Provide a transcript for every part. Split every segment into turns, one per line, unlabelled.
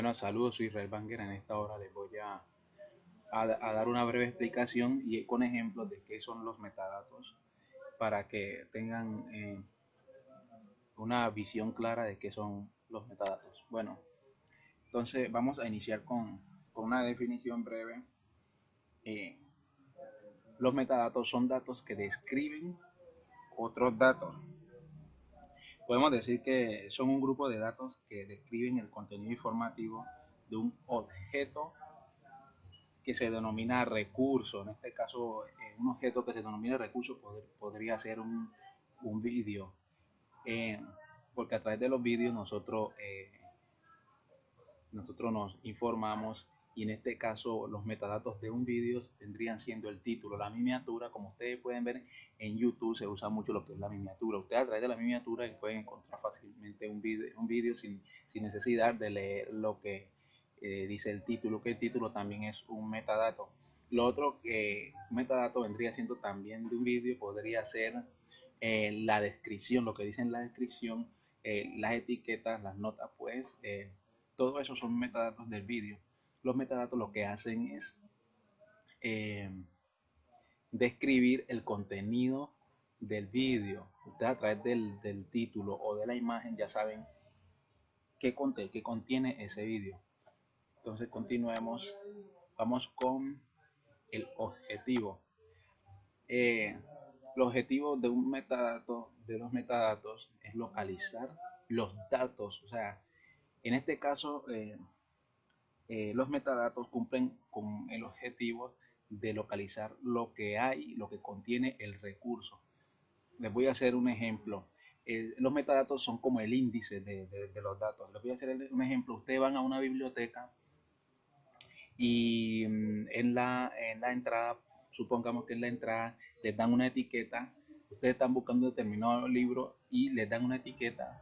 Bueno, saludos, soy Israel Banger. En esta hora les voy a, dar una breve explicación y con ejemplos de qué son los metadatos para que tengan eh, una visión clara de qué son los metadatos. Bueno, entonces vamos a iniciar con, con una definición breve. Eh, los metadatos son datos que describen otros datos Podemos decir que son un grupo de datos que describen el contenido informativo de un objeto que se denomina recurso. En este caso, eh, un objeto que se denomina recurso podría ser un, un vídeo. Eh, porque a través de los vídeos nosotros, eh, nosotros nos informamos y en este caso los metadatos de un vídeo vendrían siendo el título, la miniatura, como ustedes pueden ver en YouTube se usa mucho lo que es la miniatura. Ustedes a través de la miniatura pueden encontrar fácilmente un vídeo un video sin, sin, necesidad de leer lo que eh, dice el título, que el título también es un metadato. Lo otro que metadato vendría siendo también de un vídeo podría ser eh, la descripción, lo que dice en la descripción, eh, las etiquetas, las notas, pues todo eso son metadatos del vídeo los metadatos lo que hacen es eh, describir el contenido del vídeo. Ustedes a través del, título o de la imagen ya saben qué, qué contiene ese vídeo. Entonces continuemos. Vamos con el objetivo. Eh, el objetivo de un metadato, de los metadatos, es localizar los datos. O sea, en este caso, eh, eh, los metadatos cumplen con el objetivo de localizar lo que hay, lo que contiene el recurso. Les voy a hacer un ejemplo. Los metadatos son como el índice de, los datos. Les voy a hacer un ejemplo. Ustedes van a una biblioteca y mm, en la, en la entrada, supongamos que en la entrada les dan una etiqueta. Ustedes están buscando determinado libro y les dan una etiqueta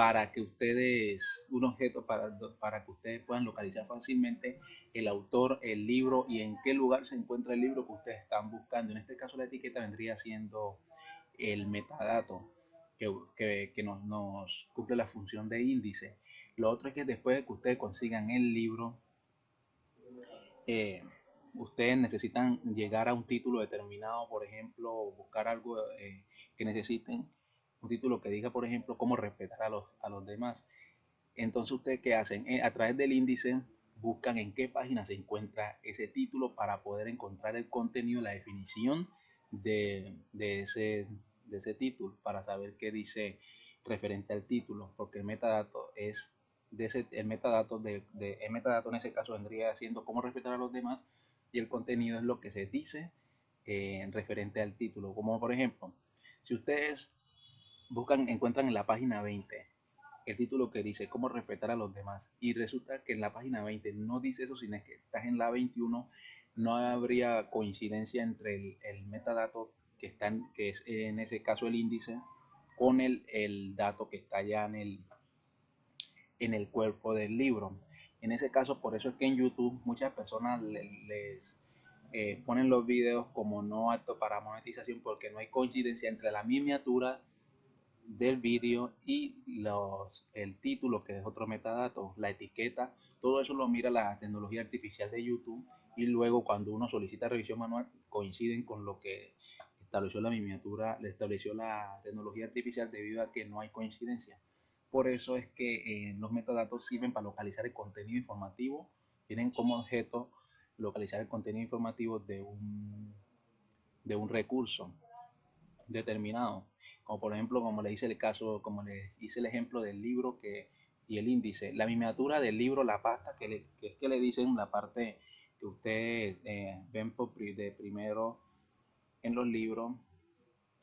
para que ustedes, un objeto para, para que ustedes puedan localizar fácilmente el autor, el libro y en qué lugar se encuentra el libro que ustedes están buscando. En este caso la etiqueta vendría siendo el metadato que, que, nos, nos, cumple la función de índice. Lo otro es que después de que ustedes consigan el libro, eh, ustedes necesitan llegar a un título determinado, por ejemplo, buscar algo eh, que necesiten título que diga, por ejemplo, cómo respetar a los, a los demás. Entonces, ¿ustedes qué hacen? Eh, a través del índice buscan en qué página se encuentra ese título para poder encontrar el contenido, la definición de, ese, de ese título, para saber qué dice referente al título, porque el metadato es de ese, el metadato de, el metadato en ese caso vendría siendo cómo respetar a los demás y el contenido es lo que se dice eh, referente al título, como por ejemplo, si ustedes buscan, encuentran en la página 20 el título que dice cómo respetar a los demás y resulta que en la página 20 no dice eso, sino que estás en la 21, no habría coincidencia entre el, metadato que está en, que es en ese caso el índice con el, el dato que está ya en el, en el cuerpo del libro. En ese caso, por eso es que en YouTube muchas personas les, eh, ponen los videos como no apto para monetización porque no hay coincidencia entre la miniatura del vídeo y los, el título, que es otro metadato, la etiqueta, todo eso lo mira la tecnología artificial de YouTube y luego cuando uno solicita revisión manual coinciden con lo que estableció la miniatura, le estableció la tecnología artificial debido a que no hay coincidencia. Por eso es que eh, los metadatos sirven para localizar el contenido informativo, tienen como objeto localizar el contenido informativo de un, de un recurso determinado como por ejemplo, como le hice el caso, como le hice el ejemplo del libro que, y el índice, la miniatura del libro, la pasta, que, es que le dicen la parte que ustedes eh, ven por, de primero en los libros,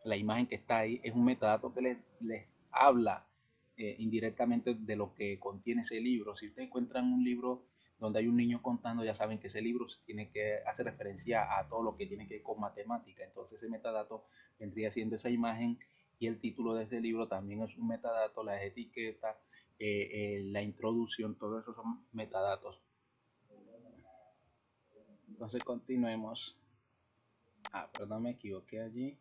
la imagen que está ahí, es un metadato que les, les habla eh, indirectamente de lo que contiene ese libro. Si ustedes encuentran un libro donde hay un niño contando, ya saben que ese libro tiene que hacer referencia a todo lo que tiene que ver con matemática. Entonces ese metadato vendría siendo esa imagen y el título de ese libro también es un metadato, las etiquetas, eh, eh, la introducción, todo eso son metadatos. Entonces continuemos. Ah, perdón, me equivoqué allí.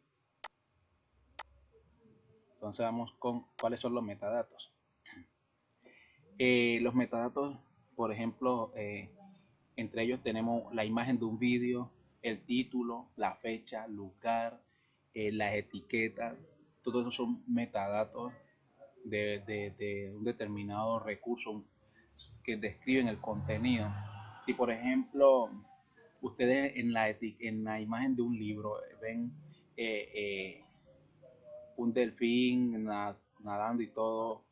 Entonces vamos con cuáles son los metadatos. Eh, los metadatos por ejemplo, entre ellos tenemos la imagen de un vídeo, el título, la fecha, lugar, las etiquetas, todo eso son metadatos de, un determinado recurso que describen el contenido. Si por ejemplo ustedes en la, en la imagen de un libro ven eh, un delfín nadando y todo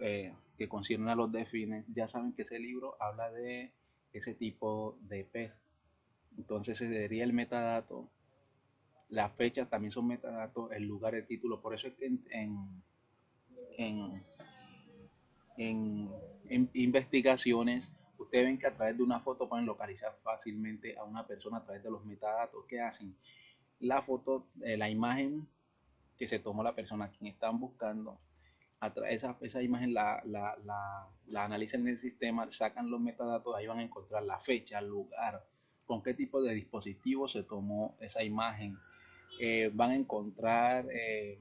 eh, que concierne a los delfines, ya saben que ese libro habla de ese tipo de pez. Entonces ese sería el metadato. Las fechas también son metadatos, el lugar, el título. Por eso es que en, en, en, investigaciones ustedes ven que a través de una foto pueden localizar fácilmente a una persona a través de los metadatos que hacen. La foto, eh, la imagen que se tomó la persona a quien están buscando, esa, esa imagen la, la, la, analizan en el sistema, sacan los metadatos, ahí van a encontrar la fecha, el lugar, con qué tipo de dispositivo se tomó esa imagen. Eh, van a encontrar eh,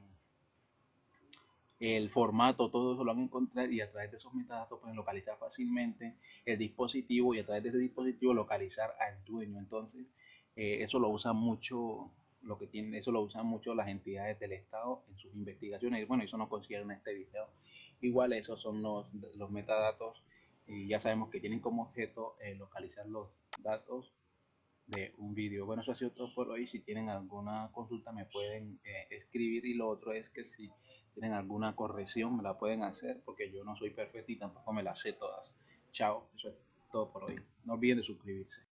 el formato, todo eso lo van a encontrar y a través de esos metadatos pueden localizar fácilmente el dispositivo y a través de ese dispositivo localizar al dueño. Entonces, eh, eso lo usan mucho lo que tiene, eso lo usan mucho las entidades del Estado en sus investigaciones. Bueno, eso no consideran este video. Igual esos son los, los metadatos y ya sabemos que tienen como objeto eh, localizar los datos de un vídeo. Bueno, eso ha sido todo por hoy. Si tienen alguna consulta me pueden eh, escribir y lo otro es que si tienen alguna corrección me la pueden hacer porque yo no soy perfecto y tampoco me la sé todas. Chao, eso es todo por hoy. No olviden de suscribirse.